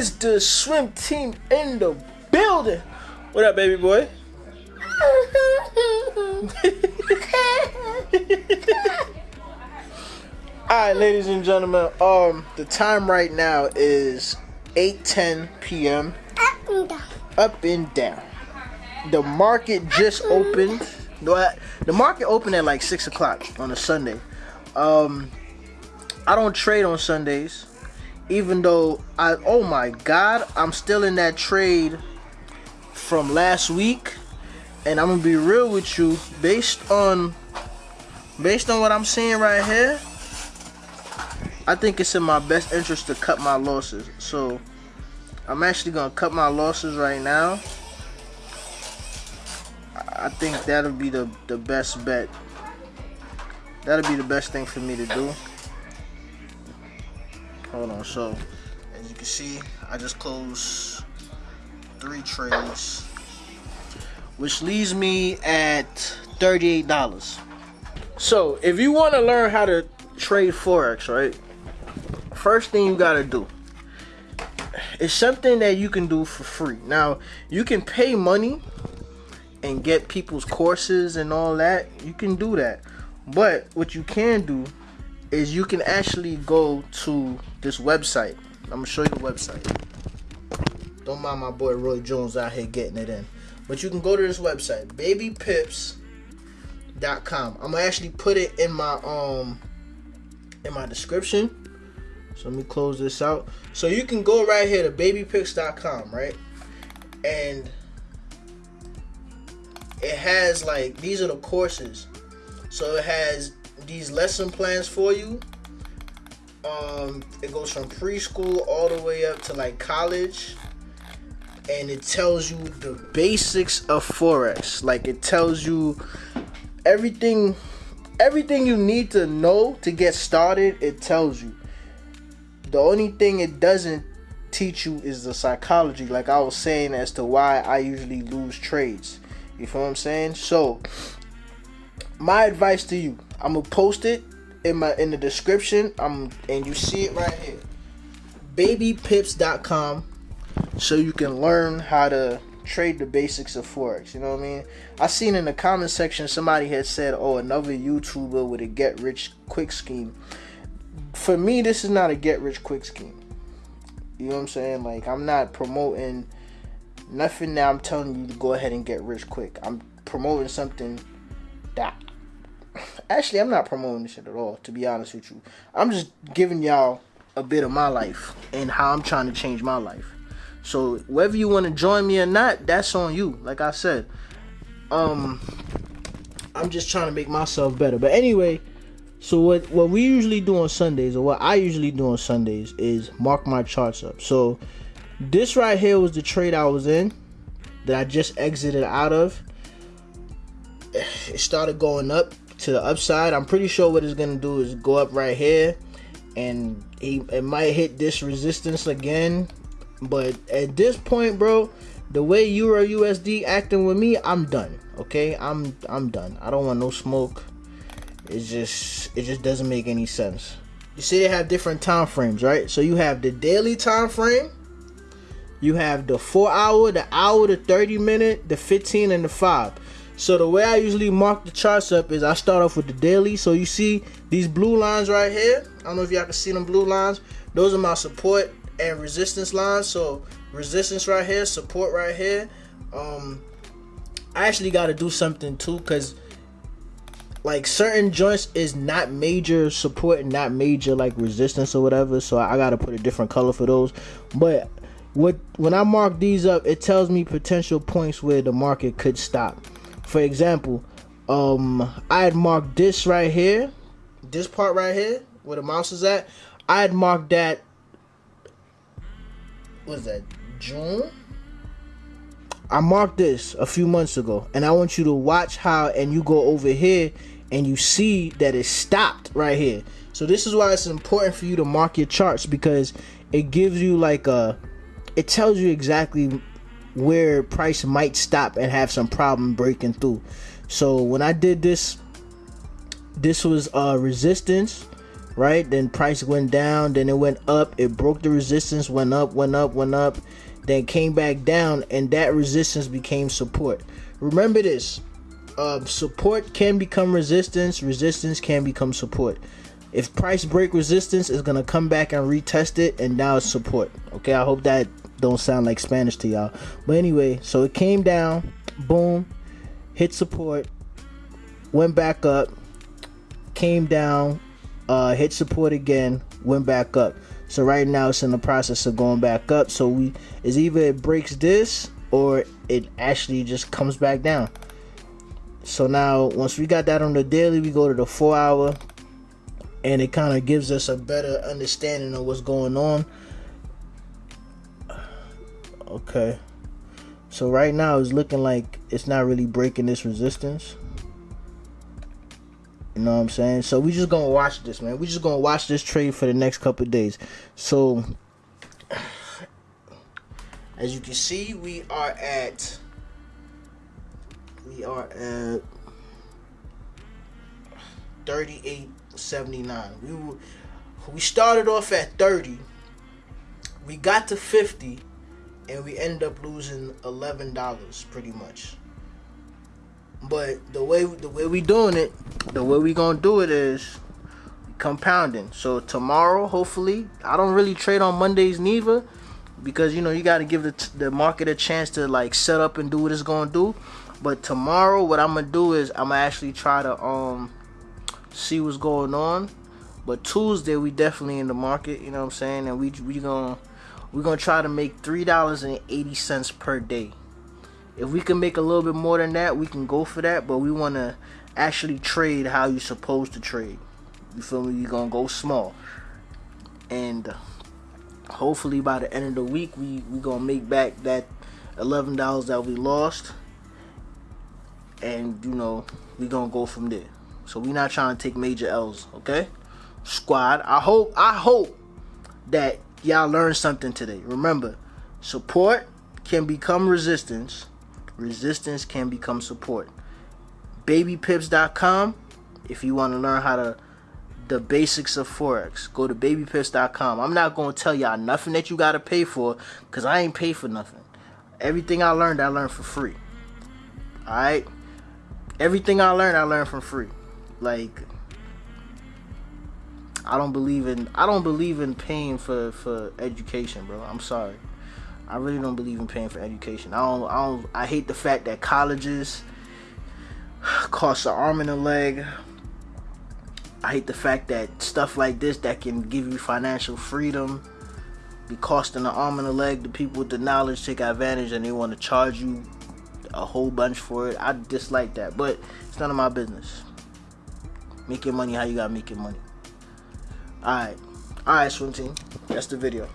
is the swim team in the building. What up, baby boy? All right, ladies and gentlemen. Um, the time right now is 8:10 p.m. Up and down. Up and down. The market just opened. The the market opened at like six o'clock on a Sunday. Um, I don't trade on Sundays, even though I. Oh my God, I'm still in that trade from last week, and I'm gonna be real with you. Based on, based on what I'm seeing right here, I think it's in my best interest to cut my losses. So, I'm actually gonna cut my losses right now. I think that'll be the the best bet. That'll be the best thing for me to do. Hold on, so as you can see, I just closed three trades, which leaves me at $38. So if you want to learn how to trade Forex, right? First thing you gotta do is something that you can do for free. Now, you can pay money and get people's courses and all that. You can do that. But what you can do is you can actually go to this website. I'm gonna show you the website. Don't mind my boy Roy Jones out here getting it in. But you can go to this website, babypips.com. I'm gonna actually put it in my um in my description. So let me close this out. So you can go right here to babypips.com, right? And it has like these are the courses. So it has these lesson plans for you. Um, it goes from preschool all the way up to like college, and it tells you the basics of forex. Like it tells you everything, everything you need to know to get started. It tells you. The only thing it doesn't teach you is the psychology, like I was saying, as to why I usually lose trades. You feel what I'm saying? So, my advice to you, I'm gonna post it in my in the description. I'm and you see it right here. Babypips.com so you can learn how to trade the basics of forex. You know what I mean? I seen in the comment section somebody had said, "Oh, another YouTuber with a get rich quick scheme." For me, this is not a get rich quick scheme. You know what I'm saying? Like I'm not promoting nothing now. I'm telling you to go ahead and get rich quick. I'm promoting something that actually I'm not promoting this shit at all, to be honest with you. I'm just giving y'all a bit of my life and how I'm trying to change my life. So whether you want to join me or not, that's on you. Like I said, um, I'm just trying to make myself better. But anyway, so what what we usually do on Sundays, or what I usually do on Sundays, is mark my charts up. So this right here was the trade I was in that I just exited out of. It started going up to the upside. I'm pretty sure what it's gonna do is go up right here, and he, it might hit this resistance again. But at this point, bro, the way Euro USD acting with me, I'm done. Okay, I'm I'm done. I don't want no smoke. It's just it just doesn't make any sense. You see, they have different time frames, right? So you have the daily time frame. You have the four hour, the hour, the 30 minute, the 15, and the five. So the way I usually mark the charts up is I start off with the daily. So you see these blue lines right here. I don't know if y'all can see them blue lines. Those are my support and resistance lines. So resistance right here, support right here. Um, I actually got to do something too because like certain joints is not major support and not major like resistance or whatever. So I got to put a different color for those. But what when I mark these up, it tells me potential points where the market could stop. For example, um, I had marked this right here, this part right here, where the mouse is at. I had marked that. Was that June? I marked this a few months ago, and I want you to watch how, and you go over here, and you see that it stopped right here. So this is why it's important for you to mark your charts because it gives you like a, it tells you exactly where price might stop and have some problem breaking through. So when I did this, this was uh resistance, right? Then price went down, then it went up, it broke the resistance, went up, went up, went up, then came back down, and that resistance became support. Remember this uh, support can become resistance, resistance can become support. If price break resistance, is gonna come back and retest it, and now it's support. Okay, I hope that don't sound like Spanish to y'all. But anyway, so it came down, boom, hit support, went back up, came down, uh, hit support again, went back up. So right now it's in the process of going back up. So we is either it breaks this or it actually just comes back down. So now once we got that on the daily, we go to the four hour and it kind of gives us a better understanding of what's going on. Okay. So right now it's looking like it's not really breaking this resistance. You know what I'm saying? So we just gonna watch this, man. We just gonna watch this trade for the next couple days. So as you can see, we are at we are at 38.79. We we started off at 30. We got to 50 and we end up losing $11 pretty much. But the way the way we doing it, the way we gonna do it is compounding. So tomorrow, hopefully, I don't really trade on Mondays neither, because you know you got to give the the market a chance to like set up and do what it's gonna do. But tomorrow, what I'm gonna do is I'm gonna actually try to um see what's going on. But Tuesday, we definitely in the market. You know what I'm saying? And we we gonna we're gonna try to make three dollars and eighty cents per day. If we can make a little bit more than that, we can go for that. But we want to actually trade how you're supposed to trade. You feel me? You're gonna go small, and uh, hopefully by the end of the week, we we gonna make back that eleven dollars that we lost, and you know we gonna go from there. So we not trying to take major L's, okay? Squad, I hope I hope that y'all learned something today. Remember, support can become resistance resistance can become support. Babypips.com if you want to learn how to the basics of forex. Go to babypips.com. I'm not going to tell y'all nothing that you got to pay for cuz I ain't pay for nothing. Everything I learned I learned for free. All right? Everything I learned I learned for free. Like I don't believe in I don't believe in paying for for education, bro. I'm sorry. I really don't believe in paying for education. I don't. I don't. I hate the fact that colleges cost an arm and a leg. I hate the fact that stuff like this that can give you financial freedom be costing an arm and a leg. The people with the knowledge take advantage and they want to charge you a whole bunch for it. I dislike that, but it's none of my business. Make your money how you gotta make your money. Alright. Alright, swim team. That's the video.